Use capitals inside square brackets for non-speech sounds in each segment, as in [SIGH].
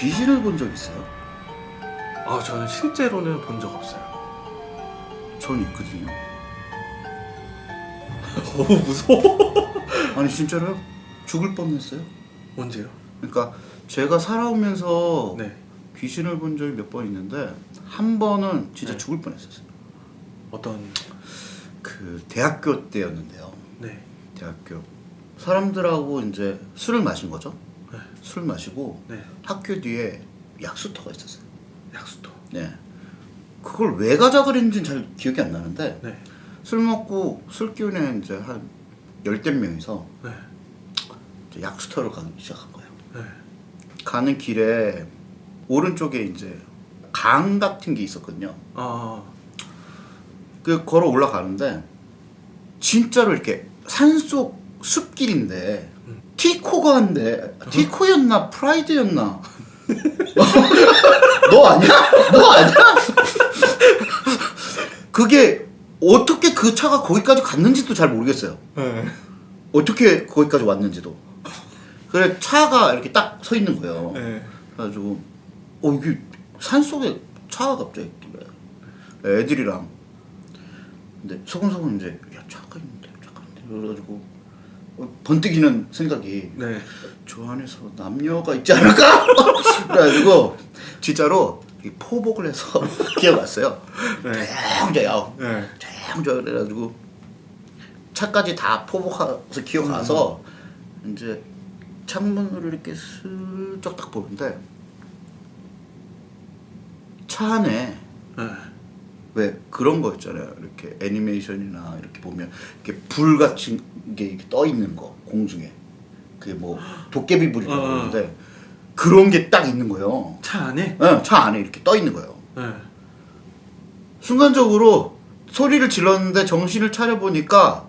귀신을 본 적 있어요? 아 저는 실제로는 본 적 없어요. 전 있거든요. [LAUGHS] 어우 무서워. [LAUGHS] 아니 진짜로요? 죽을 뻔했어요. 언제요? 그러니까 제가 살아오면서 네. 귀신을 본 적이 몇 번 있는데 한 번은 진짜 네. 죽을 뻔했었어요. 어떤 그 대학교 때였는데요. 네. 대학교 사람들하고 이제 술을 마신 거죠. 네. 술 마시고 네. 학교 뒤에 약수터가 있었어요. 약수터. 네. 그걸 왜 가자 그랬는지는 잘 기억이 안 나는데 네. 술 먹고 술 기운에 이제 한 열댓 명이서 네. 약수터를 가기 시작한 거예요. 네. 가는 길에 오른쪽에 이제 강 같은 게 있었거든요. 아. 그 걸어 올라가는데 진짜로 이렇게 산속 숲길인데 음. 티코가 한데 티코였나 프라이드였나 [LAUGHS] 너 아니야? 너 아니야? 그게 어떻게 그 차가 거기까지 갔는지도 잘 모르겠어요. 네. 어떻게 거기까지 왔는지도. 그래 차가 이렇게 딱 서 있는 거예요. 네. 그래가지고 어 이게 산 속에 차가 갑자기 있길래 애들이랑 근데 소근소근 이제 야 차가 있는데 차가 있는데 그래가지고 어, 번뜩이는 생각이 네. 저 안에서 남녀가 있지 않을까? [LAUGHS] 그래가지고 진짜로 이 포복을 해서 [LAUGHS] 기어갔어요. 네. 조용조용 네. 조용조용 그래가지고 차까지 다 포복해서 기어가서 이제 창문으로 이렇게 슬쩍 딱 보는데 차 안에 네. 왜 그런 거 있잖아요. 이렇게 애니메이션이나 이렇게 보면 이렇게 불 같은 게 이렇게 떠 있는 거 공중에 그게 뭐 도깨비 불이라고 어, 어. 그러는데 그런 게 딱 있는 거예요. 차 안에? 네, 차 안에 이렇게 떠 있는 거예요. 네. 순간적으로 소리를 질렀는데 정신을 차려 보니까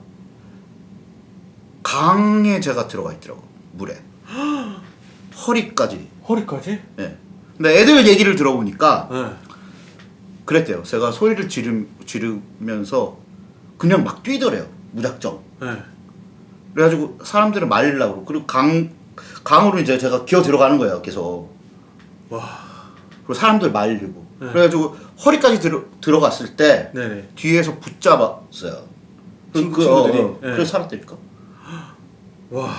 강에 제가 들어가 있더라고 물에 [GASPS] 허리까지. 허리까지? 예. 근데 애들 얘기를 들어보니까 네. 그랬대요. 제가 소리를 지르, 지르면서 그냥 막 뛰더래요. 무작정. 네. 그래가지고 사람들을 말리려고 그리고 강 강으로 이제 제가 기어 들어가는 거예요. 계속. 와. 그리고 사람들 말리고. 네. 그래가지고 허리까지 들어, 들어갔을 때 네네. 뒤에서 붙잡았어요. 그, 친- 그, 친구들이? 어, 어. 네. 그래서 살았다니까. 와.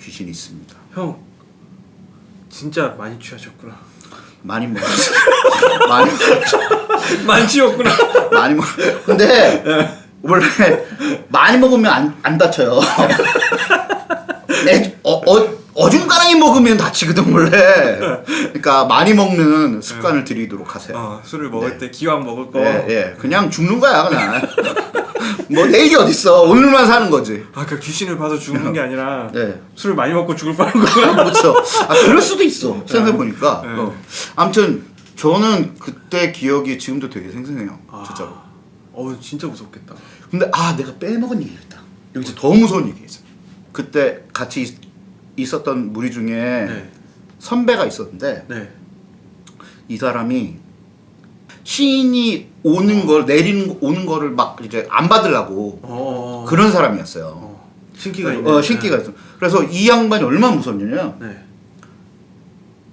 귀신이 있습니다. 형. 진짜 많이 취하셨구나. 많이 먹었어. [LAUGHS] 많이 먹었죠. 많이 취했구나. 많이 먹. 근데 네. 원래 많이 먹으면 안, 안 다쳐요. [LAUGHS] 애, 어, 어, 어중간하게 먹으면 다치거든 원래. 그러니까 많이 먹는 습관을 들이도록 하세요. 어, 술을 먹을 네. 때 기왕 먹을 거. 예, 예. 그냥 죽는 거야 그냥. [LAUGHS] 뭐 내일이 어딨어. 오늘만 사는 거지. 아, 그 귀신을 봐서 죽는 게 아니라 네. 술을 많이 먹고 죽을 뻔한 거야. 그렇죠. 아, 그럴 수도 있어. 생각해보니까. 네. 어. 아무튼, 저는 그때 기억이 지금도 되게 생생해요. 아. 진짜로. 어우, 진짜 무섭겠다. 근데, 아, 내가 빼먹은 얘기가 있다. 여기서 더 무서운 얘기가 있어. 그때 같이 있, 있었던 무리 중에 네. 선배가 있었는데, 네. 이 사람이 시인이 오는 걸, 내리는, 거- 오는 거를 막 이제 안 받으려고 어. 그런 사람이었어요. 어. 신기가 있네. 어, 신기가 있어. 그래서 이 양반이 얼마나 무섭냐면, 네.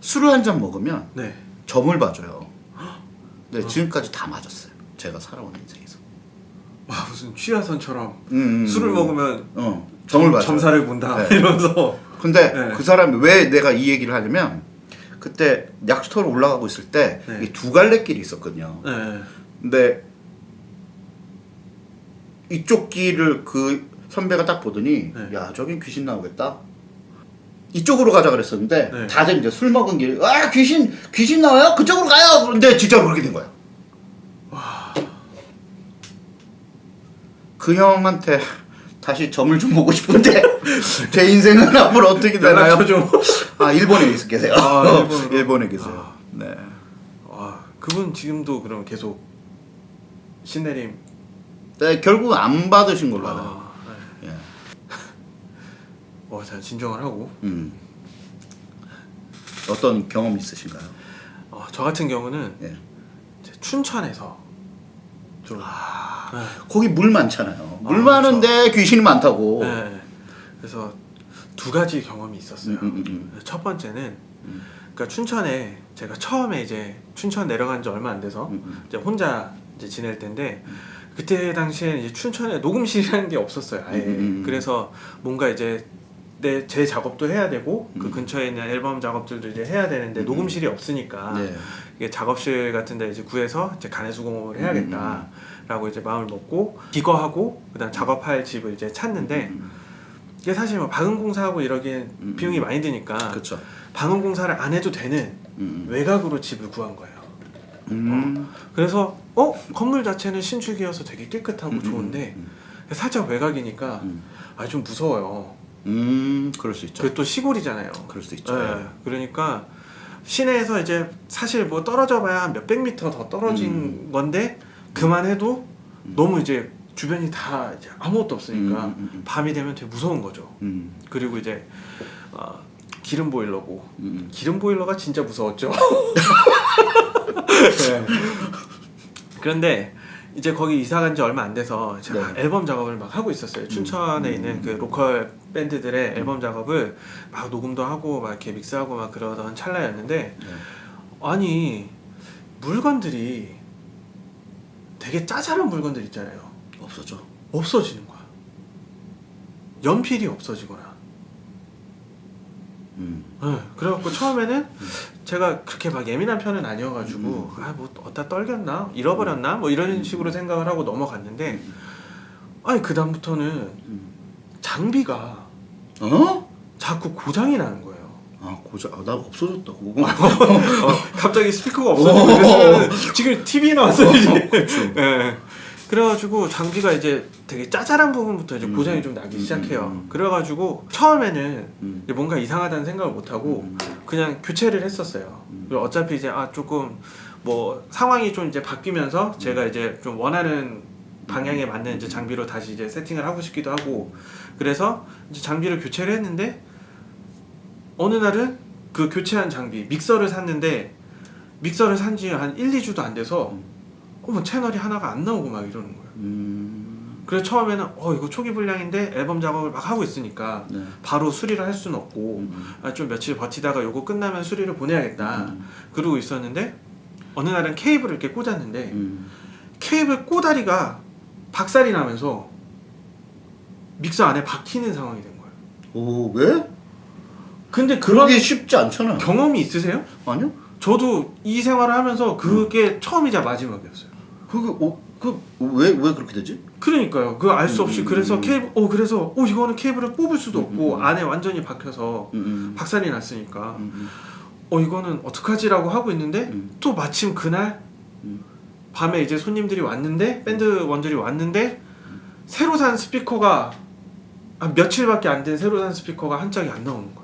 술을 한 잔 먹으면 네. 점을 봐줘요. 네, 지금까지 다 맞았어요. 제가 살아온 인생에서. 와, 무슨 취하선처럼 음, 음, 술을 음. 먹으면 어, 점을 봐줘요. 점사를 본다. 네. [LAUGHS] 이러면서. 근데 네. 그 사람이 왜 내가 이 얘기를 하냐면 그때 약수터로 올라가고 있을 때 네. 이두 갈래 길이 있었거든요. 네. 근데 이쪽 길을 그 선배가 딱 보더니 네. 야 저긴 귀신 나오겠다. 이쪽으로 가자 그랬었는데 네. 다들 이제 술 먹은 길, 아 귀신 귀신 나와요? 그쪽으로 가요. 그런데 진짜 그렇게 된 거야. 그 형한테 다시 점을 좀 보고 싶은데 [LAUGHS] 제 인생은 앞으로 어떻게 되나요? 아 일본에 있- 계세요. 아? 일본에 계세요. 아. [LAUGHS] 네. 와, 그분 지금도 그럼 계속 신내림. 네, 결국 안 받으신 걸로 알아요. 아, 네. 예. [LAUGHS] 와, 자 진정을 하고. 음. 어떤 경험 있으신가요? 어, 저 같은 경우는 예. 춘천에서 좀. 네. 거기 물 많잖아요. 물 아, 많은데 귀신이 많다고. 네. 그래서 두 가지 경험이 있었어요. 음, 음, 음, 첫 번째는 음. 그러니까 춘천에 제가 처음에 이제 춘천 내려간 지 얼마 안 돼서 음, 음. 이제 혼자 이제 지낼 때인데 그때 당시에 이제 춘천에 녹음실이라는 게 없었어요. 아예. 음, 음, 음. 그래서 뭔가 이제 내 제 작업도 해야 되고 그 음. 근처에 있는 앨범 작업들도 이제 해야 되는데 음, 녹음실이 없으니까 네. 이게 작업실 같은 데 이제 구해서 이제 간해수공업을 해야겠다 라고 이제 마음을 먹고 기거하고 그 다음 작업할 집을 이제 찾는데 음, 이게 사실 뭐 방음공사하고 이러기엔 음. 비용이 많이 드니까 그렇죠. 방음공사를 안 해도 되는 음, 외곽으로 집을 구한 거예요. 음. 그래서 어 건물 자체는 신축이어서 되게 깨끗하고 음, 좋은데 음, 살짝 외곽이니까 음. 아좀 무서워요. 음, 그럴 수 있죠. 그게 또 시골이잖아요. 그럴 수 있죠. 예, 그러니까 시내에서 이제 사실 뭐 떨어져 봐야 한 몇백 미터 더 떨어진 음. 건데 그만해도 음. 너무 이제 주변이 다 이제 아무것도 없으니까 음, 음, 음. 밤이 되면 되게 무서운 거죠. 음, 그리고 이제 어, 기름 보일러고 음, 기름 보일러가 진짜 무서웠죠. [LAUGHS] 네. 그런데 이제 거기 이사 간 지 얼마 안 돼서 제가 네. 앨범 작업을 막 하고 있었어요. 춘천에 음. 있는 그 로컬 밴드들의 앨범 작업을 막 녹음도 하고 막 이렇게 믹스하고 막 그러던 찰나였는데 네. 아니 물건들이 되게 짜잘한 물건들 있잖아요. 없었죠. 없어지는 거야. 연필이 없어지거나 음, 네, 그래갖고 처음에는 제가 그렇게 막 예민한 편은 아니어가지고 아뭐 어디다 떨겼나 잃어버렸나 뭐 이런 식으로 생각을 하고 넘어갔는데 아니 그 다음부터는 음. 장비가 어? 자꾸 고장이 나는 거예요. 아 고자, 아, 나 없어졌다고. [LAUGHS] 어, 갑자기 스피커가 없어지고 그래서 지금 TV에 나왔어요 이제. 그렇죠. 예. 그래가지고 장비가 이제 되게 짜잘한 부분부터 이제 음. 고장이 좀 나기 음, 시작해요. 음. 그래가지고 처음에는 음. 뭔가 이상하다는 생각을 못 하고 음. 그냥 교체를 했었어요. 음. 그리고 어차피 이제 아 조금 뭐 상황이 좀 이제 바뀌면서 음. 제가 이제 좀 원하는 방향에 맞는 이제 장비로 다시 이제 세팅을 하고 싶기도 하고 그래서 이제 장비를 교체를 했는데 어느 날은 그 교체한 장비 믹서를 샀는데 믹서를 산 지 한 1, 2주도 안 돼서 음. 어머 채널이 하나가 안 나오고 막 이러는 거예요. 음. 그래서 처음에는 어 이거 초기 불량인데 앨범 작업을 막 하고 있으니까 네. 바로 수리를 할 수는 없고 음. 아, 좀 며칠 버티다가 요거 끝나면 수리를 보내야겠다 음. 그러고 있었는데 어느 날은 케이블을 이렇게 꽂았는데 음. 케이블 꼬다리가 박살이 나면서 믹서 안에 박히는 상황이 된 거예요. 오 왜? 근데 그런 그러기 쉽지 않잖아. 경험이 있으세요? 아니요? 저도 이 생활을 하면서 그게 처음이자 마지막이었어요. 그게 어, 그왜왜 왜 그렇게 되지? 그러니까요. 그 알 수 없이 음. 그래서 케이블 어 그래서 어 이거는 케이블을 뽑을 수도 음, 없고 음. 안에 완전히 박혀서 음, 음. 박살이 났으니까 음, 어 이거는 어떡하지라고 하고 있는데 음. 또 마침 그날 음. 밤에 이제 손님들이 왔는데 밴드 원들이 왔는데 새로 산 스피커가 한 며칠밖에 안 된 새로 산 스피커가 한 짝이 안 나오는 거야.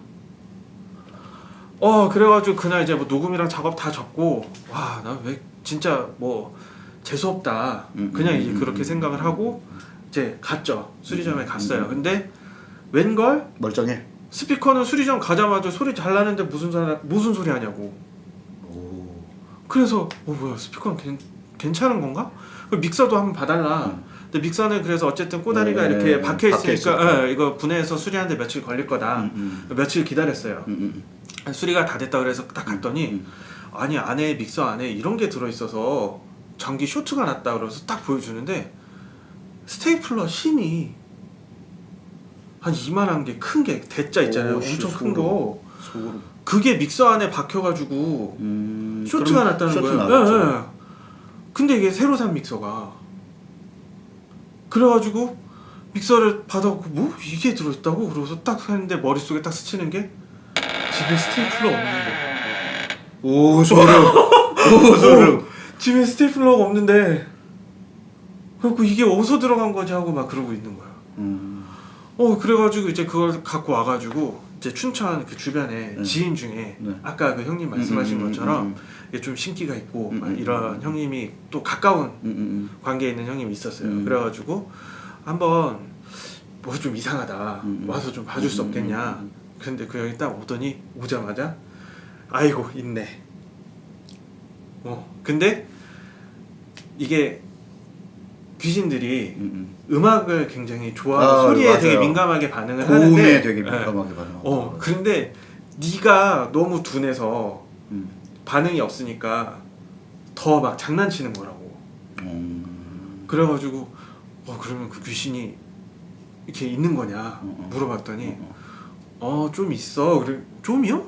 어 그래가지고 그날 이제 뭐 녹음이랑 작업 다 접고 와 나 왜 진짜 뭐 재수 없다 음, 그냥 음, 이제 음, 그렇게 음, 생각을 음, 하고 이제 갔죠 수리점에 음, 갔어요. 음. 근데 웬걸 멀쩡해. 스피커는 수리점 가자마자 소리 잘 나는데 무슨 소리 무슨 소리 하냐고. 오. 그래서 어 뭐야 스피커는 괜, 괜찮은 건가? 그 믹서도 한번 봐달라. 음. 근데 믹서는 그래서 어쨌든 꼬다리가 네, 이렇게 박혀 박혀 있으니까 있으니까. 예, 이거 분해해서 수리하는데 며칠 걸릴 거다. 음, 음. 며칠 기다렸어요. 음, 음. 수리가 다 됐다 그래서 딱 갔더니 음. 아니 안에 믹서 안에 이런 게 들어 있어서 전기 쇼트가 났다 그래서 딱 보여주는데 스테이플러 심이 한 이만한 게 큰 게 대자 있잖아요. 오, 씨, 엄청 큰. 거. 그게 믹서 안에 박혀가지고 음. 쇼트가 났다는 거예요. 예, 예. 근데 이게 새로 산 믹서가 그래가지고 믹서를 받아갖고 뭐 이게 들어있다고 그러고서 딱 했는데 머릿속에 딱 스치는 게 집에 스테이플러 없는데 오 소름. [LAUGHS] 오 소름. 집에 스테이플러가 없는데 그래갖고 이게 어디서 들어간 거지 하고 막 그러고 있는 거야. 음. 어 그래가지고 이제 그걸 갖고 와가지고 이제 춘천 그 주변에 네. 지인 중에 네. 아까 그 형님 말씀하신 음, 음, 것처럼 음, 이게 좀 신기가 있고 음, 막 음, 이런 음. 형님이 또 가까운 음, 음, 관계에 있는 형님이 있었어요. 음. 그래가지고 한번 뭐 좀 이상하다 음, 음. 와서 좀 봐줄 수 음, 없겠냐. 음, 음. 근데 그 형이 딱 오더니 오자마자 아이고 있네. 어 근데 이게 귀신들이 음, 음악을 굉장히 좋아하고 아, 소리에 맞아요. 되게 민감하게 반응을 음. 고음에 하는데 되게 예. 민감하게 반응. 어 근데 네가 너무 둔해서 음. 반응이 없으니까 더 막 장난치는 거라고 음. 그래가지고 어 그러면 그 귀신이 이렇게 있는 거냐 어, 어. 물어봤더니 어, 어좀 있어 그래 좀이요?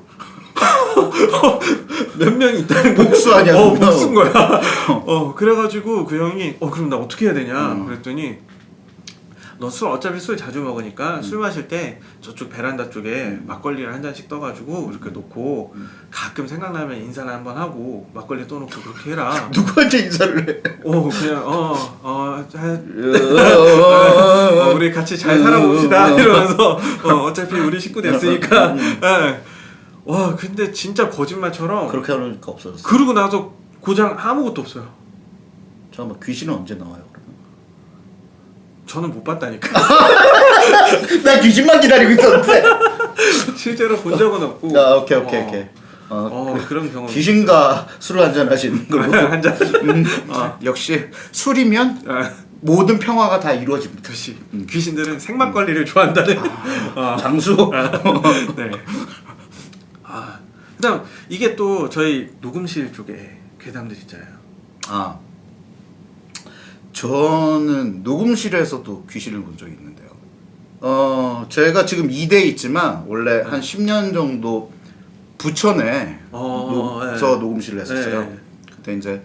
[LAUGHS] 몇 명 있다는 거 복수 아니야, 어? 복수인 거야 [LAUGHS] 어 그래가지고 그 형이 어 그럼 나 어떻게 해야 되냐 음. 그랬더니 너 술 어차피 술 자주 먹으니까 음. 술 마실 때 저쪽 베란다 쪽에 막걸리를 한 잔씩 떠가지고 이렇게 놓고 음. 가끔 생각나면 인사를 한번 하고 막걸리 떠놓고 그렇게 해라 [LAUGHS] 누구한테 인사를 해? 어 그냥 어어 어, 어, [LAUGHS] 어, 우리 같이 잘 살아봅시다 이러면서 어, 어차피 우리 식구 됐으니까 [LAUGHS] 예. 와 근데 진짜 거짓말처럼 그렇게 하니까 없어졌어. 그러고 나서 고장 아무것도 없어요 잠깐만 귀신은 언제 나와요? 그러면? 저는 못 봤다니까 [LAUGHS] 나 귀신만 기다리고 있었는데. [LAUGHS] 실제로 본 적은 없고 아 오케이 오케이 어, 오케이. 어, 어 그 런 경험 귀신과 술을 한잔 하시는 [LAUGHS] 걸로. 한잔 음, 역시 술이면 아, 모든 평화가 다 이루어집니다. 그렇지 음. 귀신들은 생막걸리를 좋아한다는 어, 장수. 네. 아 그다음 이게 또 저희 녹음실 쪽에 괴담들 있잖아요 아 저는 녹음실에서도 귀신을 본 적이 있는데요. 어 제가 지금 2대 있지만 원래 한 10년 정도 부천에 어, 서 네. 녹음실을 했었어요. 네. 그때 이제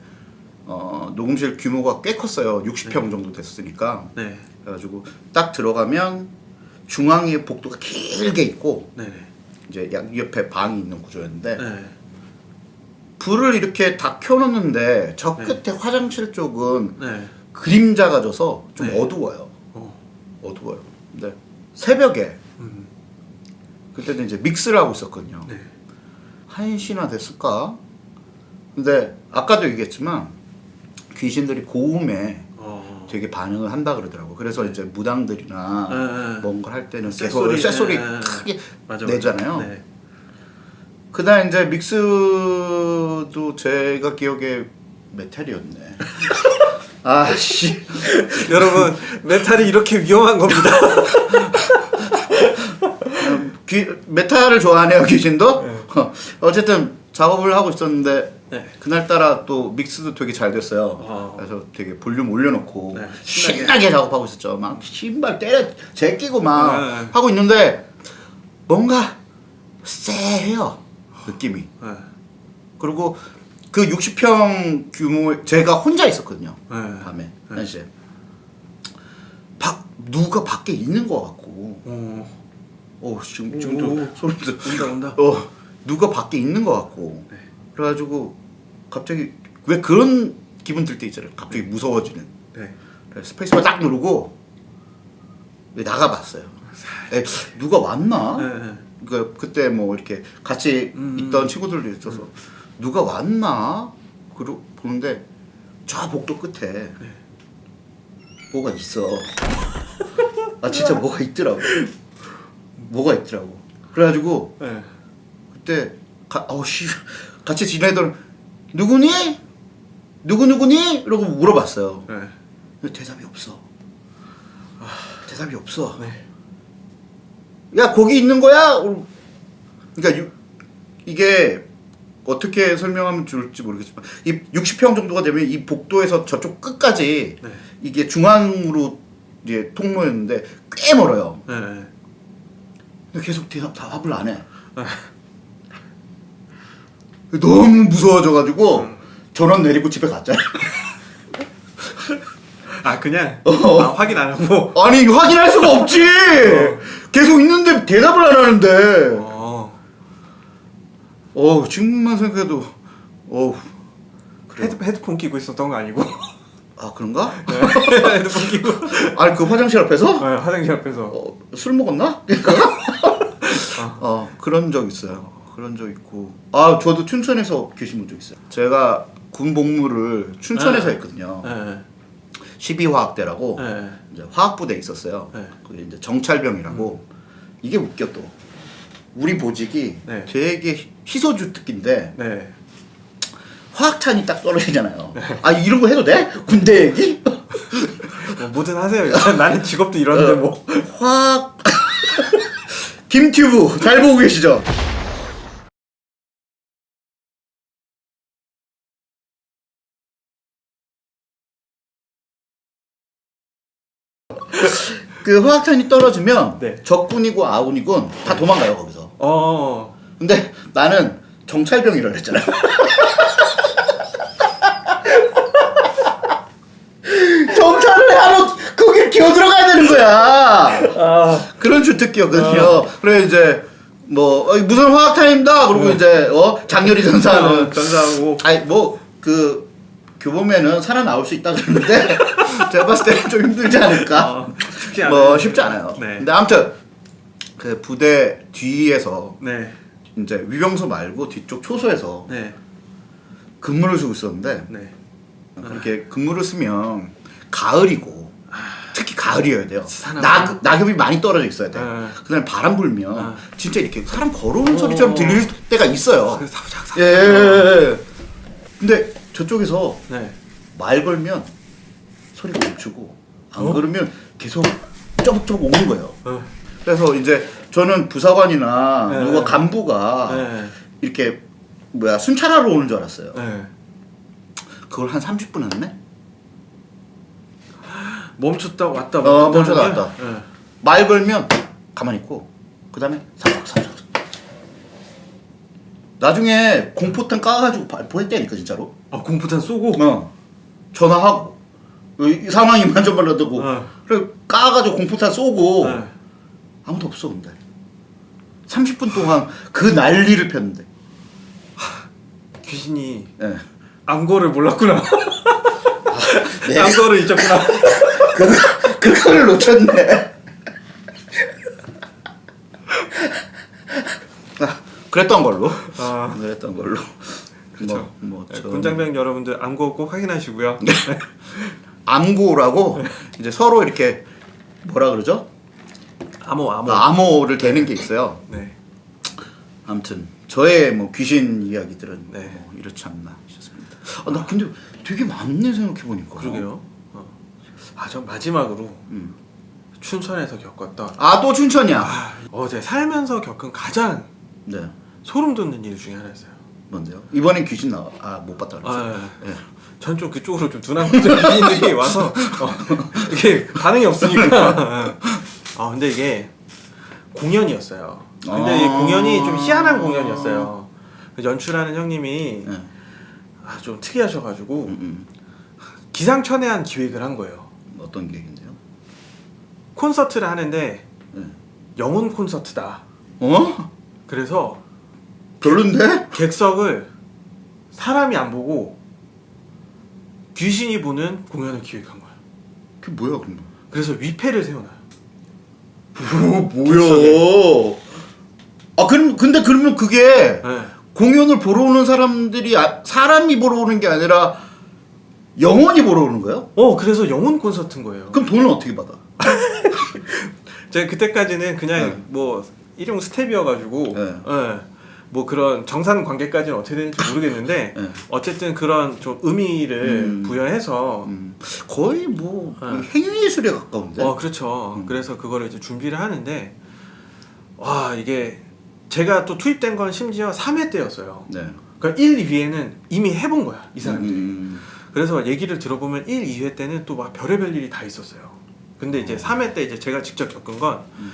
어, 녹음실 규모가 꽤 컸어요. 60평 정도 됐으니까. 네 그래가지고 딱 들어가면 중앙에 복도가 길게 있고 네네 이제 양 옆에 방이 있는 구조였는데 네. 불을 이렇게 다 켜놓는데 저 네. 끝에 화장실 쪽은 네. 그림자가 져서 좀 네. 어두워요. 어. 어두워요. 근데 새벽에 음. 그때는 이제 믹스를 하고 있었거든요. 네. 한 시나 됐을까? 근데 아까도 얘기했지만 귀신들이 고음에 어. 되게 반응을 한다 그러더라고. 그래서 이제 무당들이나 네, 네. 뭔가 할 때는 네, 네. 크게 맞아, 맞아. 내잖아요. 네. 그다음 이제 믹스도 제가 기억에 메탈이었네. [LAUGHS] 아씨. [LAUGHS] 여러분 메탈이 이렇게 위험한 겁니다. [LAUGHS] 귀, 메탈을 좋아하네요 귀신도. 네. 어쨌든 작업을 하고 있었는데 네. 그날따라 또 믹스도 되게 잘 됐어요. 어. 그래서 되게 볼륨 올려놓고 네, 신나게. 신나게. 작업하고 있었죠. 막 신발 때려 제끼고 막 네, 네. 하고 있는데 뭔가 쎄해요 느낌이. 네. 그리고 그 60평 규모 제가 혼자 있었거든요. 네. 밤에 네. 한 시에. 바, 누가 밖에 있는 것 같고. 어. 어 지금 오. 지금도 소름 돋. 온다 온다. 어 누가 밖에 있는 것 같고. 네. 그래가지고 갑자기 왜 그런 기분 들 때 있잖아요. 갑자기 무서워지는. 네. 스페이스바 딱 누르고 나가봤어요. 에, 누가 왔나? 네. 네. 그 그때 뭐 이렇게 같이 음. 있던 친구들도 있어서 누가 왔나? 그러 보는데 저 복도 끝에 네. 뭐가 있어. 아 진짜 뭐가 있더라고. 뭐가 있더라고. 그래가지고 네. 그때 가, 어씨 같이 지내던 누구니? 누구 누구니? 이러고 물어봤어요. 네. 대답이 없어. 대답이 없어. 네. 야 거기 있는 거야? 그러니까 유, 이게 어떻게 설명하면 좋을지 모르겠지만 이 60평 정도가 되면 이 복도에서 저쪽 끝까지 네. 이게 중앙으로 이제 통로였는데 꽤 멀어요. 네. 네. 근데 계속 대답 답을 안 해. [LAUGHS] 너무 무서워져가지고 음. 전원 내리고 집에 갔잖아. [LAUGHS] 아 그냥 어. 아, 확인 안 하고. 아니 확인할 수가 없지. 계속 있는데 대답을 안 하는데. 어. 어 지금만 생각해도 어 그래요. 헤드 헤드폰 끼고 있었던 거 아니고. 아 그런가? [LAUGHS] 네. 헤드폰 끼고. 아니 그 화장실 앞에서 네, 화장실 앞에서. 어, 술 먹었나? [LAUGHS] 어 그런 적 있어요. 그런 적 있고 아 저도 춘천에서 계신 분적 있어요. 제가 군 복무를 춘천에서 네. 했거든요. 네. 12화학대라고 네. 이제 화학부대에 있었어요. 네. 그게 이제 정찰병이라고 이게 웃겨 또 우리 보직이 네. 되게 희소주 특기인데 네. 화학탄이 딱 떨어지잖아요. 아 이런 거 해도 돼? 군대 얘기? [LAUGHS] 뭐든 하세요. 나는 직업도 이런데 뭐. 화학 [LAUGHS] 김튜브 잘 보고 계시죠? 그 화학탄이 떨어지면 네. 적군이고 아군이군 다 도망가요 거기서. 어. 근데 나는 정찰병이라 그랬잖아. [LAUGHS] 정찰을 하러 거기 기어 들어가야 되는 거야. 아. 그런 주특기였거든요. 그래 이제 뭐 어, 무슨 화학탄입니다. 그리고 이제 어 장렬히 전사하는. 어, 전사하고. 아니 뭐 그 교보면은 살아나올 수 있다 그러는데 제가 봤을 때는 좀 힘들지 않을까. 어, 쉽지 않아요. 뭐 쉽지 않아요. 네. 근데 아무튼 그 부대 뒤에서 네. 이제 위병소 말고 뒤쪽 초소에서 네. 근무를 쓰고 있었는데 네. 그렇게 근무를 쓰면 가을이고 특히 가을이어야 돼요. 낙, 낙엽이 많이 떨어져 있어야 돼. 네. 그다음에 바람 불면 네. 진짜 이렇게 사람 걸어오는 어. 소리처럼 들릴 때가 있어요. 그. 예, 예, 예, 예. 근데 저쪽에서 네. 말 걸면 소리가 멈추고 안 어? 걸으면 계속 쪼벅쪼벅 오는 거예요. 어. 그래서 이제 저는 부사관이나 네. 누가 간부가 네. 이렇게 뭐야 순찰하러 오는 줄 알았어요. 네. 그걸 한 30분 했네. 멈췄다 왔다 어, 멈췄다 왔다. 게? 네. 말 걸면 가만히 있고 그 다음에 사삭사삭 나중에 공포탄 까가지고 발포했다니까 진짜로 아 공포탄 쏘고. 어 전화하고 이 상황이 만져발라두고 어. 그래 까가지고 공포탄 쏘고 네. 아무도 없어 근데 30분 동안 그 난리를 폈는데 귀신이 예. 암거를 몰랐구나. 네. [LAUGHS] 암거를 잊었구나. 그, 그거를 놓쳤네 아, 그랬던 걸로 아. 그랬던 걸로 그쵸. 뭐, 뭐 네, 저- 군장병 여러분들 암거 꼭 확인하시고요. 암고라고 이제 서로 이렇게 뭐라 그러죠? 암호 암호. 암호를 대는 게 있어요. 네. 아무튼 저의 뭐 귀신 이야기들은 네. 뭐 이렇지 않나 싶습니다. 아, 나 근데 되게 많네 생각해 보니까. 그러게요. 어. 아저 마지막으로 음. 춘천에서 겪었던 아 또 춘천이야. 아, 어제 살면서 겪은 가장 네. 소름 돋는 일 중에 하나였어요. 뭔데요? 이번엔 귀신 나와. 아못 봤다 그랬어. 아, 예. 전좀 그쪽으로 좀 둔한 분들이 와서 어, 이게 반응이 없으니까. 아 근데 이게 공연이었어요. 근데 이 아. 공연이 좀 희한한 공연이었어요. 그 연출하는 형님이 예. 아, 좀 특이하셔가지고 음, 음. 기상천외한 기획을 한 거예요. 어떤 계획인데요? 콘서트를 하는데 예. 영혼 콘서트다. 어? 그래서 별론데? 객석을 사람이 안 보고 귀신이 보는 공연을 기획한 거야. 그게 뭐야 그러면? 그래서 위패를 세워놔요. 뭐 뭐야? 아 그럼 근데 그러면 그게 네. 공연을 보러 오는 사람들이 아, 사람이 보러 오는 게 아니라 영혼이 보러 오는 거예요? 어 그래서 영혼 콘서트인 거예요. 그럼 돈을 어떻게 받아? [LAUGHS] 제가 그때까지는 그냥 네. 뭐 일용 스텝이어가지고 네. 예. 뭐 그런 정산 관계까지는 어떻게 되는지 모르겠는데 네. 어쨌든 그런 좀 의미를 음. 부여해서 음, 거의 뭐 네. 행위예술에 가까운데. 어 그렇죠. 음. 그래서 그거를 이제 준비를 하는데 와 이게 제가 또 투입된 건 심지어 3회 때였어요. 네. 그러니까 1, 2회는 이미 해본 거야 이 사람들이. 음, 그래서 얘기를 들어보면 1, 2회 때는 또 막 별의별 일이 다 있었어요. 근데 이제 3회 때 이제 제가 직접 겪은 건 음.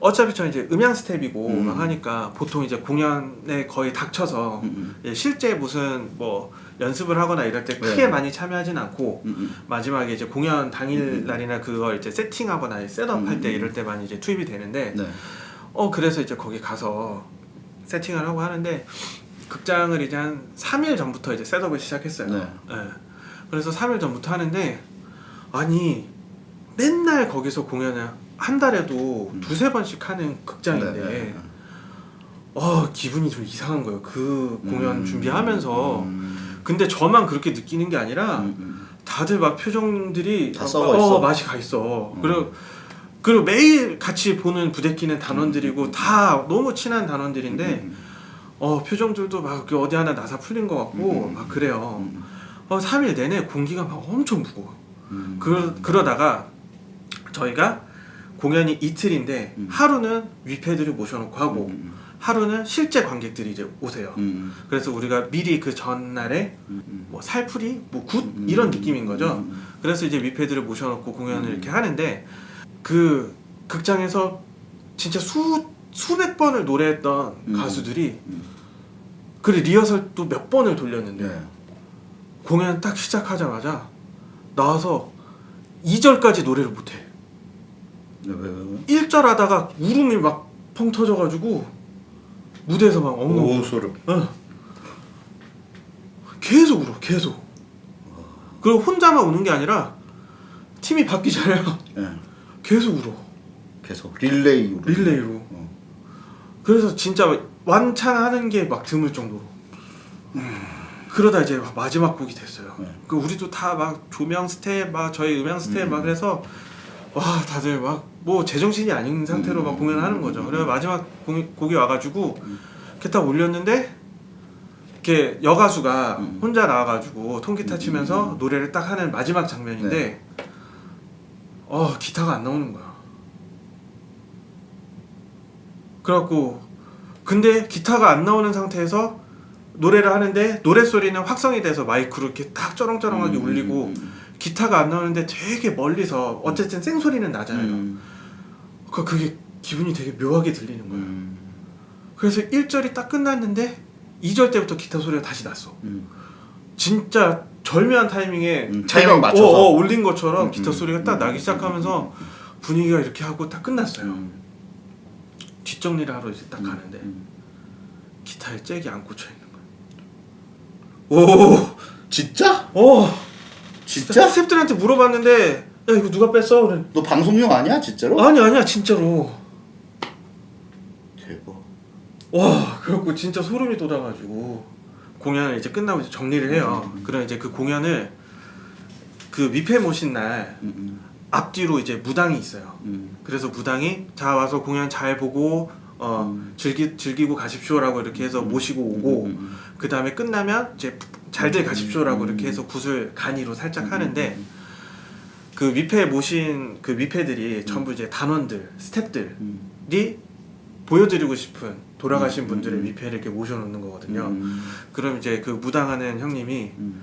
어차피 저 이제 음향 스텝이고 음. 막 하니까 보통 이제 공연에 거의 닥쳐서 음, 예, 실제 무슨 뭐 연습을 하거나 이럴 때 크게 네. 많이 참여하진 않고 음, 음. 마지막에 이제 공연 당일 음. 날이나 그걸 이제 세팅하거나 셋업할 음. 때 이럴 때만 이제 투입이 되는데 네. 어 그래서 이제 거기 가서 세팅을 하고 하는데 극장을 이제 한 3일 전부터 이제 셋업을 시작했어요. 네. 예. 그래서 3일 전부터 하는데 아니 맨날 거기서 공연을 한 달에도 음. 두세 번씩 하는 극장인데 네, 네. 어 기분이 좀 이상한 거예요. 그 공연 음, 준비하면서 음, 근데 저만 그렇게 느끼는 게 아니라 음, 음. 다들 막 표정들이 다 막, 썩어 어, 있어? 맛이 가 있어. 음. 그리고 그리고 매일 같이 보는 부대끼는 단원들이고 음. 다 너무 친한 단원들인데 음, 어 표정들도 막 어디 하나 나사 풀린 것 같고 음. 막 그래요. 음, 어 3일 내내 공기가 막 엄청 무거워. 음. 그러 그러다가 저희가 공연이 이틀인데 음. 하루는 위패들을 모셔놓고 하고 음, 하루는 실제 관객들이 이제 오세요. 음, 그래서 우리가 미리 그 전날에 음, 음. 뭐 살풀이, 뭐굿 음, 이런 느낌인 거죠. 음, 그래서 이제 위패들을 모셔놓고 공연을 음. 이렇게 하는데 그 극장에서 진짜 수 수백 번을 노래했던 음. 가수들이 음. 그 리허설도 몇 번을 돌렸는데 네. 공연 딱 시작하자마자 나와서 2절까지 노래를 못해. 네, 왜, 왜, 왜? 1절 하다가 울음이 막 펑 터져가지고 무대에서 막 엉엉 오 소름. 어. 계속 울어 계속 그리고 혼자만 우는 게 아니라 팀이 바뀌잖아요 네. 계속 울어 계속 릴레이로. 릴레이로 어. 그래서 진짜 완창하는 게 막 드물 정도로 그러다 이제 막 마지막 곡이 됐어요 네. 그 우리도 다 막 조명 스텝 막 저희 음향 스텝 음. 막 그래서 와 다들 막 뭐 제정신이 아닌 상태로 막 음. 공연하는 거죠 그래서 마지막 곡이, 곡이 와가지고 음. 이렇게 딱 올렸는데 이렇게 여가수가 음. 혼자 나와가지고 통기타 음. 치면서 노래를 딱 하는 마지막 장면인데 네. 어 기타가 안 나오는 거야 그래갖고 근데 기타가 안 나오는 상태에서 노래를 하는데 노래 소리는 확성이 돼서 마이크로 이렇게 딱 쩌렁쩌렁하게 음, 울리고 음, 기타가 안 나오는데 되게 멀리서 어쨌든 생소리는 나잖아요 음, 그 그게 기분이 되게 묘하게 들리는 거야 음, 그래서 1절이 딱 끝났는데 2절 때부터 기타 소리가 다시 났어 음. 진짜 절묘한 타이밍에 음, 타이밍 내가 맞춰서. 어, 어, 올린 것처럼 음, 기타 음, 소리가 딱 음, 나기 음, 시작하면서 분위기가 이렇게 하고 딱 끝났어요 음, 뒷정리를 하러 이제 딱 음, 가는데 음. 기타에 잭이 안 꽂혀 있는 거야 오 진짜? 오 진짜? 스태프들한테 물어봤는데 야 이거 누가 뺐어? 그래 너 방송용 아니야 진짜로? 아니 아니야 진짜로 대박. 와 그래갖고 진짜 소름이 돋아가지고 공연을 이제 끝나고 이제 정리를 해요 음. 그럼 이제 그 공연을 그 위패 모신 날 음, 앞뒤로 이제 무당이 있어요 음, 그래서 무당이 자 와서 공연 잘 보고 어 음. 즐기 즐기고 가십시오라고 이렇게 해서 모시고 오고 음, 음, 그 다음에 끝나면 이제 잘들 음. 가십시오라고 음. 이렇게 해서 굿을 간이로 살짝 음, 하는데 음, 그 위패 모신 그 위패들이 전부 이제 단원들 스탭들이 음, 보여드리고 싶은 돌아가신 음, 분들의 음. 위패를 이렇게 모셔놓는 거거든요. 음, 그럼 이제 그 무당하는 형님이 음,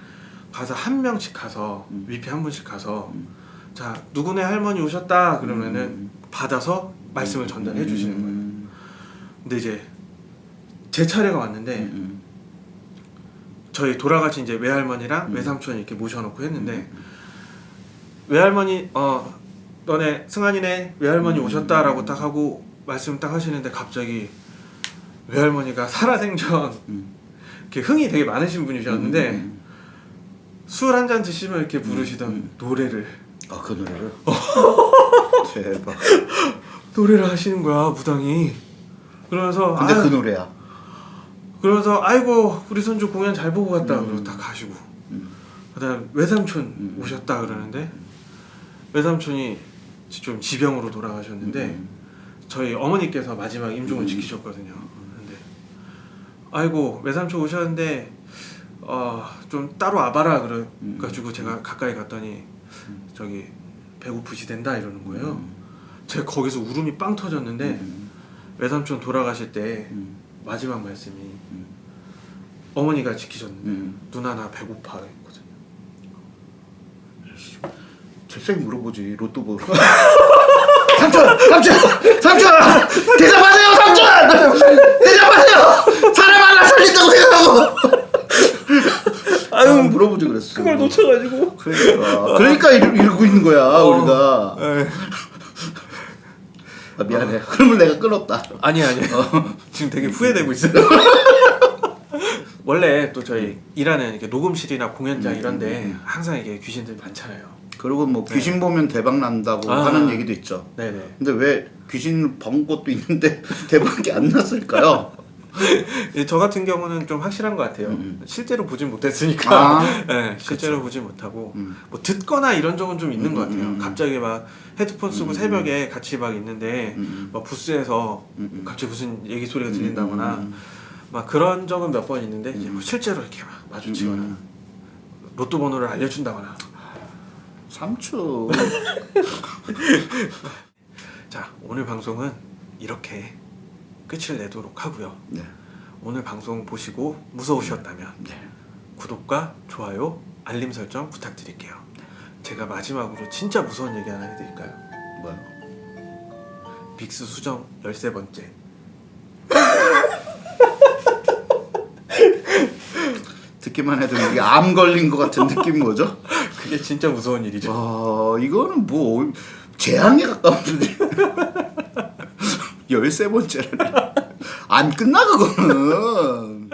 가서 한 명씩 가서 음. 위패 한 분씩 가서 음. 자 누구네 할머니 오셨다 그러면은 음, 받아서 말씀을 전달해 주시는 거예요. 음, 근데 이제 제 차례가 왔는데 음, 저희 돌아가신 이제 외할머니랑 음. 외삼촌 이렇게 모셔놓고 했는데 외할머니 어 너네 승환이네 외할머니 음. 오셨다라고 딱 하고 말씀 딱 하시는데 갑자기 외할머니가 살아생전 음, 이렇게 흥이 되게 많으신 분이셨는데 음, 술한 잔 드시면 이렇게 부르시던 음. 노래를 아, 그 노래를? [LAUGHS] 대박. 노래를 하시는 거야 무당이 그러면서 근데 아유, 그 노래야. 그러면서 아이고 우리 손주 공연 잘 보고 갔다 음. 그러고 딱 가시고 음, 그다음 외삼촌 음. 오셨다 그러는데 외삼촌이 좀 지병으로 돌아가셨는데 음, 저희 어머니께서 마지막 임종을 음. 지키셨거든요. 근데 아이고 외삼촌 오셨는데 어, 좀 따로 와봐라 그래가지고 음. 제가 가까이 갔더니 음. 저기 배고프시 된다 이러는 거예요. 음, 제가 거기서 울음이 빵 터졌는데 음, 외삼촌 돌아가실 때 음, 마지막 말씀이 음, 어머니가 지키셨는데 음. 누나 나 배고파 했거든요. 잽싸게 물어보지 로또 보러 [LAUGHS] 삼촌! 삼촌! 삼촌! 대답하세요 삼촌! 대답하세요! 사람 하나 살린다고 생각하고 아유 물어보지 그랬어 그걸 놓쳐가지고 그러니까 그러니까 이러, 이러고 있는 거야 어. 우리가 에이. 아, 미안해 그러면 내가 끊었다 아니 아니 지금 되게 후회되고 있어요. [LAUGHS] 원래 또 저희 일하는 이렇게 녹음실이나 공연장 음, 이런데 음, 항상 이게 귀신들 많잖아요. 그리고 뭐 귀신 보면 대박 난다고 아. 하는 얘기도 있죠 네네. 근데 왜 귀신을 본 것도 있는데 [LAUGHS] 대박이 안 났을까요? [LAUGHS] 예, 저 같은 경우는 좀 확실한 것 같아요. 음. 실제로 보진 못했으니까. 아. [LAUGHS] 네, 실제로 보진 못하고 음. 뭐 듣거나 이런 적은 좀 있는 음, 것 같아요. 음, 음. 갑자기 막 헤드폰 쓰고 음, 새벽에 같이 막 있는데 음. 막 부스에서 음, 음. 갑자기 무슨 얘기 소리가 들린다거나 음, 막 그런 적은 몇 번 있는데 음. 뭐 실제로 이렇게 막 마주치거나 음. 로또 번호를 알려준다거나 삼촌. [LAUGHS] 자 오늘 방송은 이렇게 끝을 내도록 하고요. 네. 오늘 방송 보시고 무서우셨다면 네. 구독과 좋아요, 알림 설정 부탁드릴게요. 제가 마지막으로 진짜 무서운 얘기 하나 해드릴까요? 뭐야? 빅스 수정 13번째 [LAUGHS] 듣기만 해도 이게 암 걸린 것 같은 느낌인 거죠? [LAUGHS] 그게 진짜 무서운 일이죠. 와 이거는 뭐 재앙에 가까운데. [LAUGHS] 열세 번째라니. 안 끝나 그거는.